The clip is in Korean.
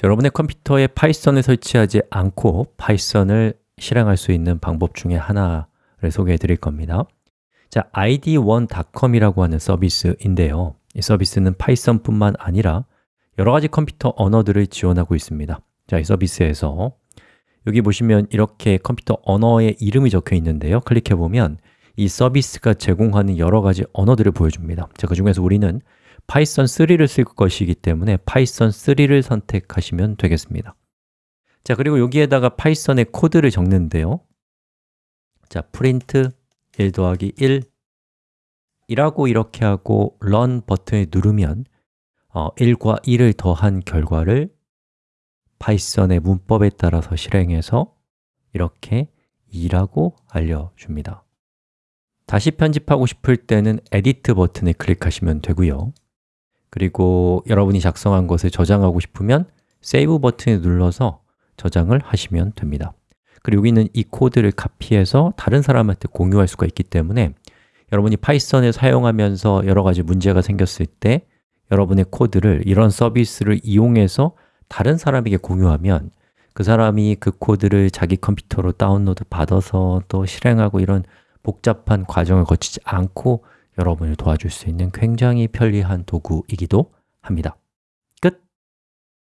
자, 여러분의 컴퓨터에 Python을 설치하지 않고 Python을 실행할 수 있는 방법 중에 하나를 소개해 드릴 겁니다. 자, ideone.com이라고 하는 서비스인데요. 이 서비스는 Python뿐만 아니라 여러 가지 컴퓨터 언어들을 지원하고 있습니다. 자, 이 서비스에서 여기 보시면 이렇게 컴퓨터 언어의 이름이 적혀 있는데요. 클릭해 보면 이 서비스가 제공하는 여러 가지 언어들을 보여줍니다. 자, 그 중에서 우리는 Python 3를 쓸 것이기 때문에 Python 3를 선택하시면 되겠습니다. 자, 그리고 여기에다가 Python의 코드를 적는데요. 자, 프린트 1 더하기 1 이라고 이렇게 하고 run 버튼을 누르면 어, 1과 1을 더한 결과를 Python의 문법에 따라서 실행해서 이렇게 2라고 알려줍니다. 다시 편집하고 싶을 때는 edit 버튼을 클릭하시면 되고요 그리고 여러분이 작성한 것을 저장하고 싶으면 save 버튼을 눌러서 저장을 하시면 됩니다. 그리고 여기는 이 코드를 카피해서 다른 사람한테 공유할 수가 있기 때문에 여러분이 Python을 사용하면서 여러 가지 문제가 생겼을 때 여러분의 코드를 이런 서비스를 이용해서 다른 사람에게 공유하면 그 사람이 그 코드를 자기 컴퓨터로 다운로드 받아서 또 실행하고 이런 복잡한 과정을 거치지 않고 여러분을 도와줄 수 있는 굉장히 편리한 도구이기도 합니다